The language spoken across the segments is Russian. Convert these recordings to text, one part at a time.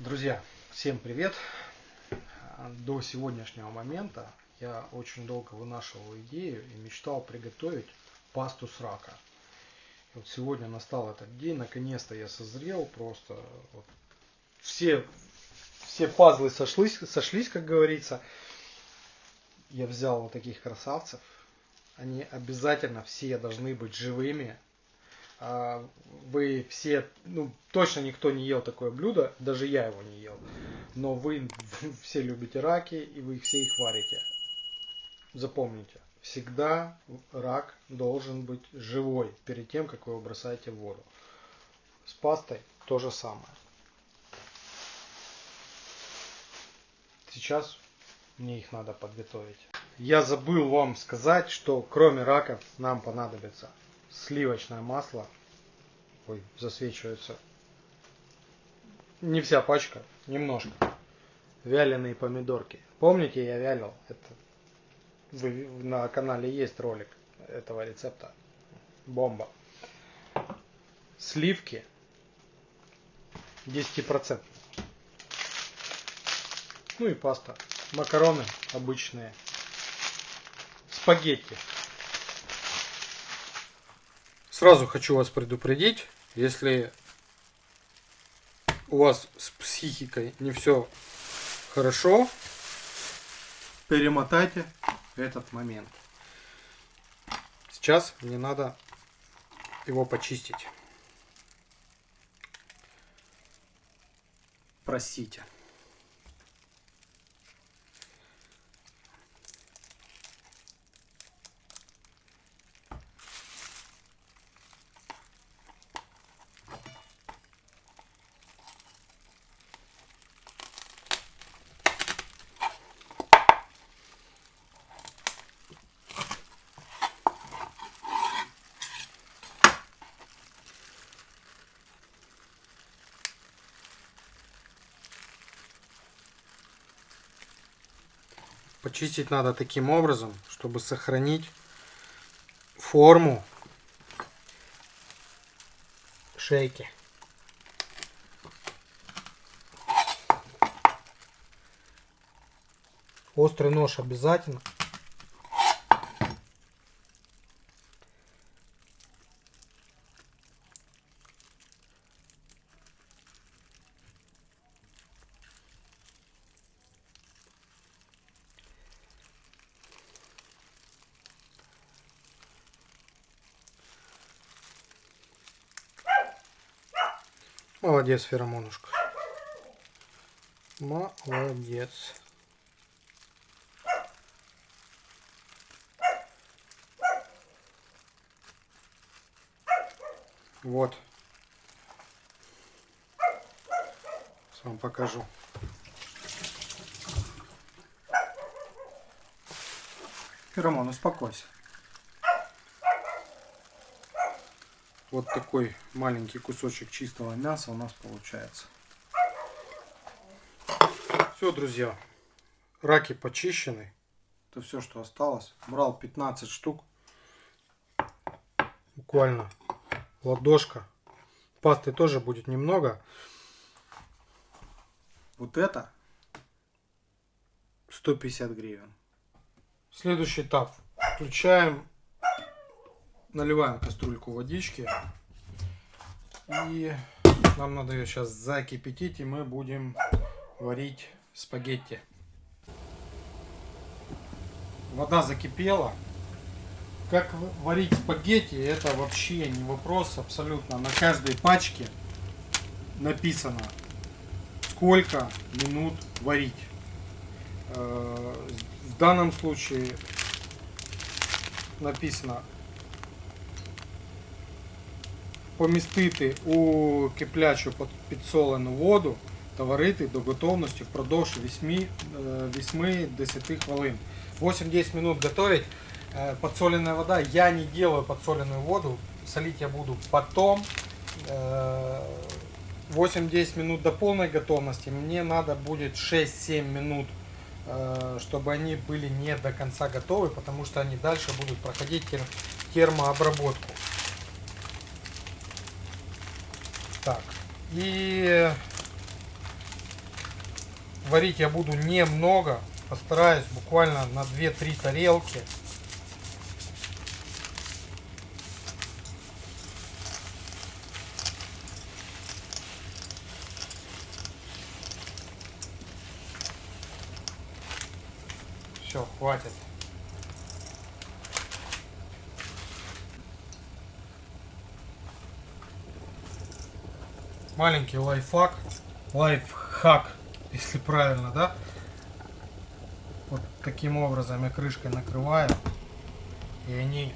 Друзья, всем привет! До сегодняшнего момента я очень долго вынашивал идею и мечтал приготовить пасту с рака. И вот сегодня настал этот день, наконец-то я созрел, просто вот все, все пазлы сошлись, сошлись, как говорится. Я взял вот таких красавцев, они обязательно все должны быть живыми, вы все, ну, точно никто не ел такое блюдо, даже я его не ел. Но вы все любите раки, и вы все их варите. Запомните, всегда рак должен быть живой перед тем, как вы его бросаете в воду. С пастой то же самое. Сейчас мне их надо подготовить. Я забыл вам сказать, что кроме раков нам понадобится сливочное масло. Ой, засвечивается. Не вся пачка, немножко. Вяленые помидорки. Помните, я вялил? Это вы, на канале есть ролик этого рецепта. Бомба. Сливки 10%. Ну и паста. Макароны обычные. Спагетти. Сразу хочу вас предупредить, если у вас с психикой не все хорошо, перемотайте этот момент. Сейчас мне надо его почистить. Простите. Почистить надо таким образом, чтобы сохранить форму шейки. Острый нож обязательно. Молодец, феромонушка. Молодец. Вот. Сейчас вам покажу. Феромон, успокойся. Вот такой маленький кусочек чистого мяса у нас получается. Все, друзья. Раки почищены. Это все, что осталось. Брал 15 штук. Буквально ладошка. Пасты тоже будет немного. Вот это 150 гривен. Следующий этап. Включаем наливаем кастрюльку водички. И нам надо ее сейчас закипятить, и мы будем варить спагетти. Вода закипела. Как варить спагетти, это вообще не вопрос абсолютно. На каждой пачке написано, сколько минут варить. Э, в данном случае написано помістити у киплячу підсолену воду та варити до готовності впродовж 8-10 хвилин. 8-10 минут готовить. Э, подсоленная вода. Я не делаю подсоленную воду. Солить я буду потом. 8-10 э, минут до полной готовности. Мне надо будет 6-7 минут, э, чтобы они были не до конца готовы, потому что они дальше будут проходить термообработку. И варить я буду немного. Постараюсь буквально на 2-3 тарелки. Все, хватит. Маленький лайфхак. Лайфхак, если правильно, да? Вот таким образом я крышкой накрываю. И они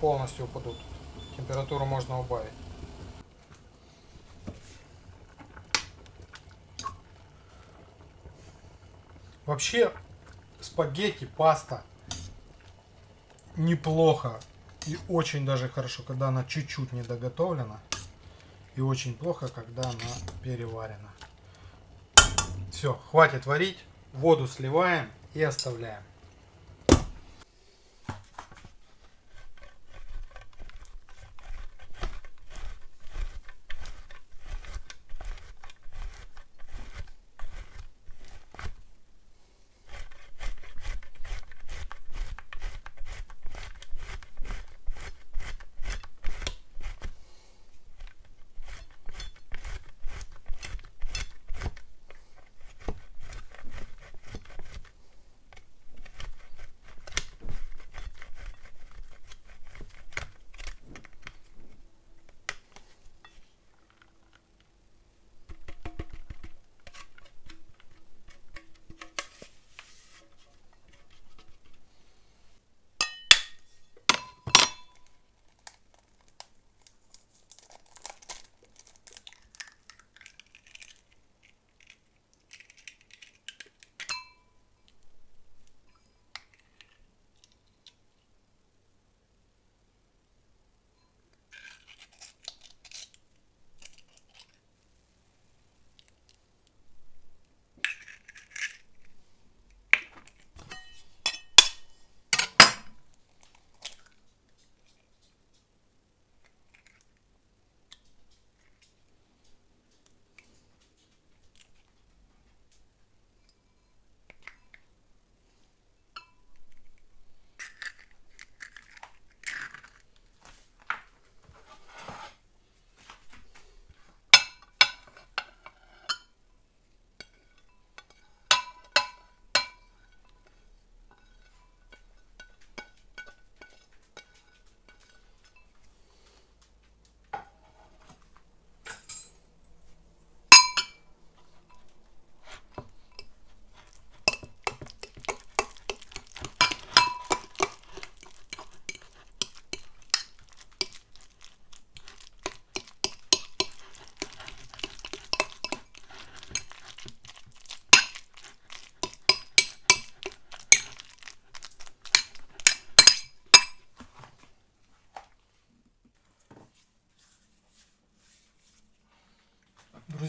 полностью упадут. Температуру можно убавить. Вообще спагетти, паста неплохо и очень даже хорошо, когда она чуть-чуть недоготовлена. И очень плохо, когда она переварена. Все, хватит варить. Воду сливаем и оставляем.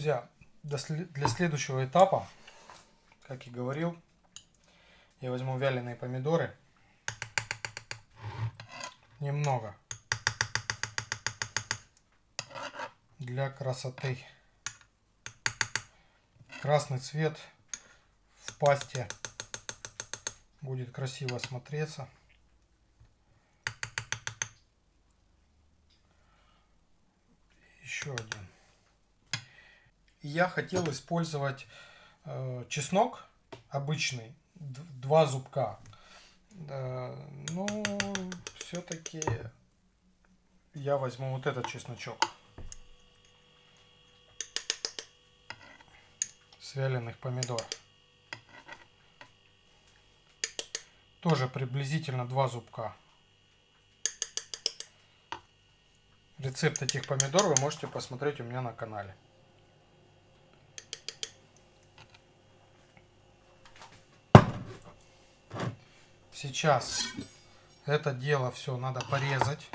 Друзья, для следующего этапа, как и говорил, я возьму вяленые помидоры. Немного. Для красоты. Красный цвет в пасте будет красиво смотреться. Еще один я хотел использовать э, чеснок обычный, два зубка. Да, ну, все-таки я возьму вот этот чесночок. С помидор. Тоже приблизительно два зубка. Рецепт этих помидор вы можете посмотреть у меня на канале. Сейчас это дело все надо порезать.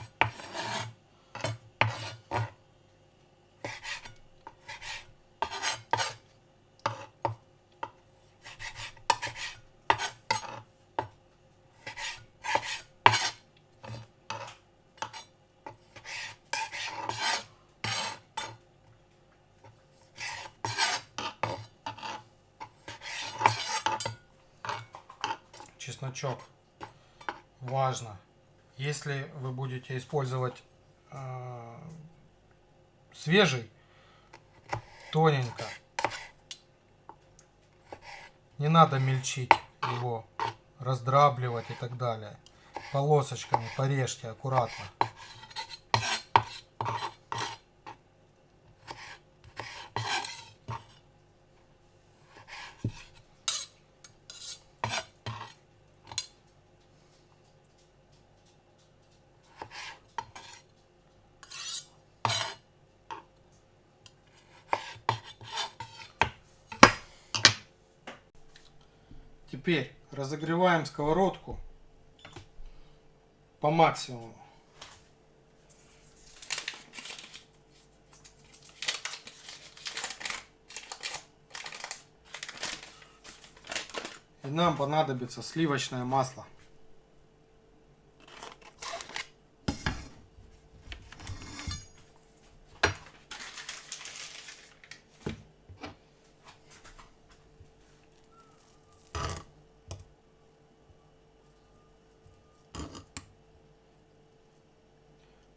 чесночок Важно. Если вы будете использовать э, свежий, тоненько. Не надо мельчить его, раздрабливать и так далее. Полосочками порежьте аккуратно. Теперь разогреваем сковородку по максимуму. И нам понадобится сливочное масло.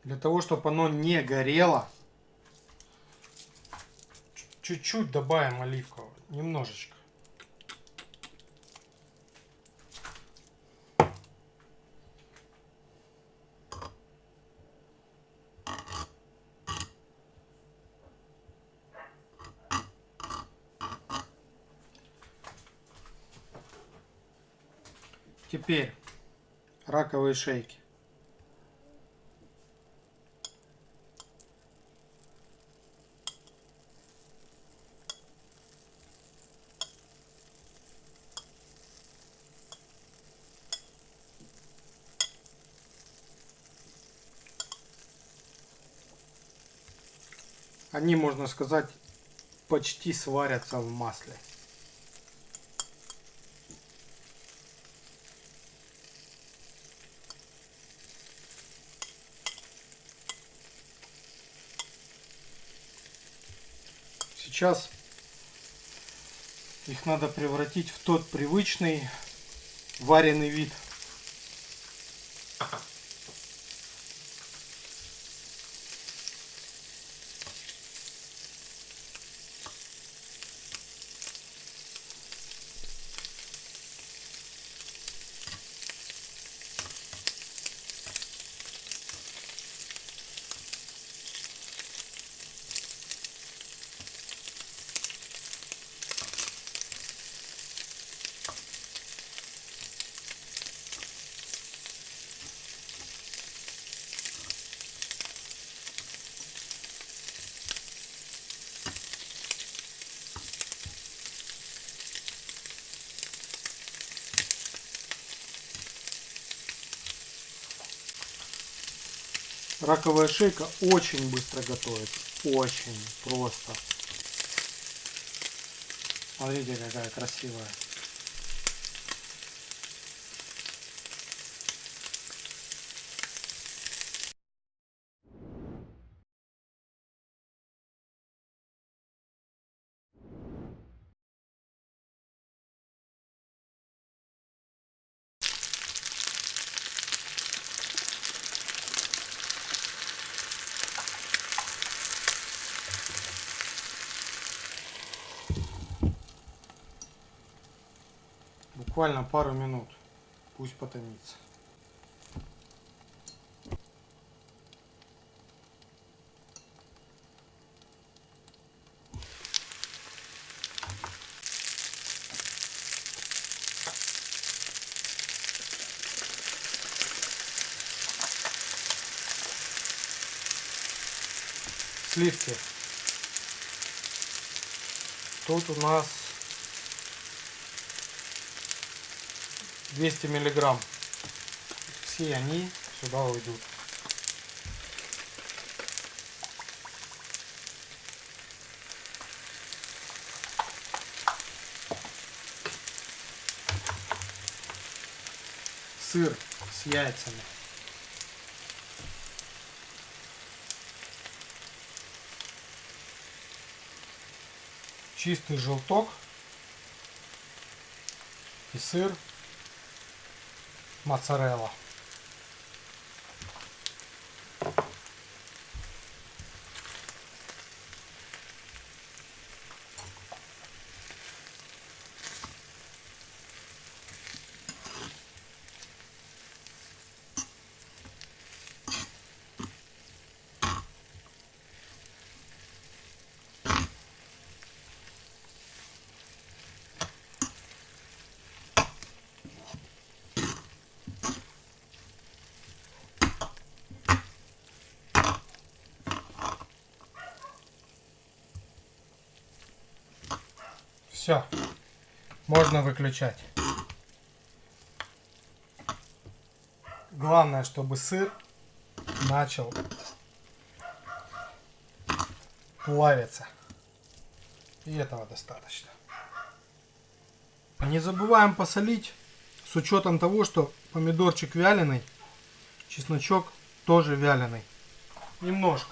Для того, чтобы оно не горело, чуть-чуть добавим оливкового, немножечко. Теперь раковые шейки. Они, можно сказать, почти сварятся в масле. Сейчас их надо превратить в тот привычный вареный вид. Раковая шейка очень быстро готовится. Очень просто. Смотрите, какая красивая. Буквально пару минут. Пусть потомится. Сливки. Тут у нас 200 миллиграмм. Все они сюда уйдут. Сыр с яйцами. Чистый желток и сыр моцарелла. Все, можно выключать. Главное, чтобы сыр начал плавиться. И этого достаточно. Не забываем посолить с учетом того, что помидорчик вяленый, чесночок тоже вяленый. Немножко.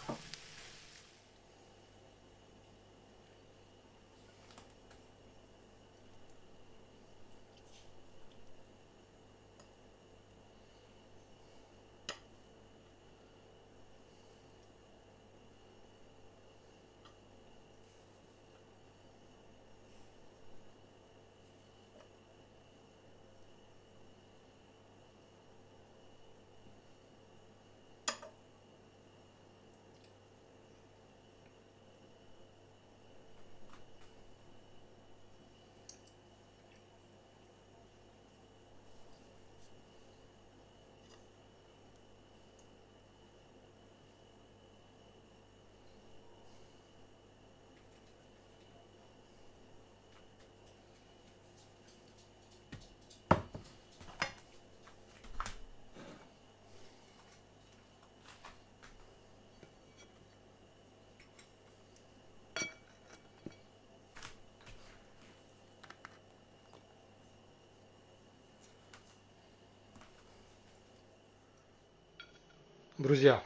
Друзья,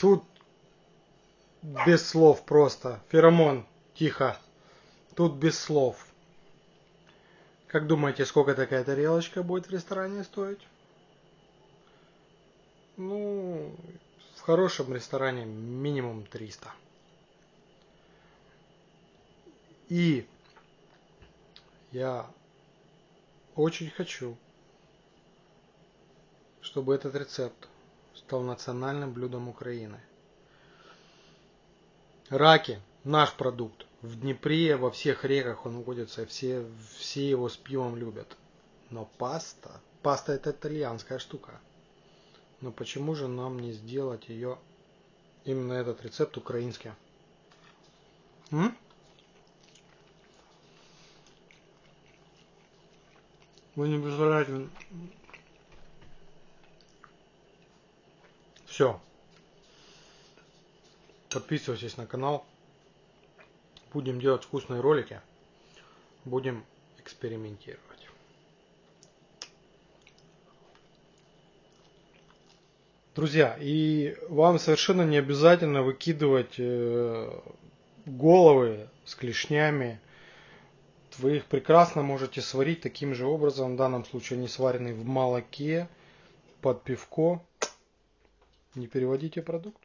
тут без слов просто. Феромон, тихо. Тут без слов. Как думаете, сколько такая тарелочка будет в ресторане стоить? Ну, в хорошем ресторане минимум 300. И я очень хочу чтобы этот рецепт стал национальным блюдом Украины. Раки – наш продукт. В Днепре, во всех реках он водится, все, все его с пивом любят. Но паста, паста это итальянская штука. Но почему же нам не сделать ее, именно этот рецепт украинский? М? Вы не представляете, Все. Подписывайтесь на канал. Будем делать вкусные ролики. Будем экспериментировать. Друзья, и вам совершенно не обязательно выкидывать э, головы с клешнями. Вы их прекрасно можете сварить таким же образом. В данном случае они сварены в молоке под пивко. Не переводите продукт.